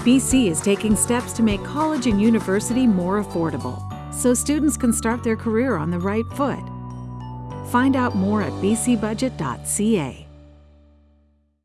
BC is taking steps to make college and university more affordable so students can start their career on the right foot. Find out more at bcbudget.ca.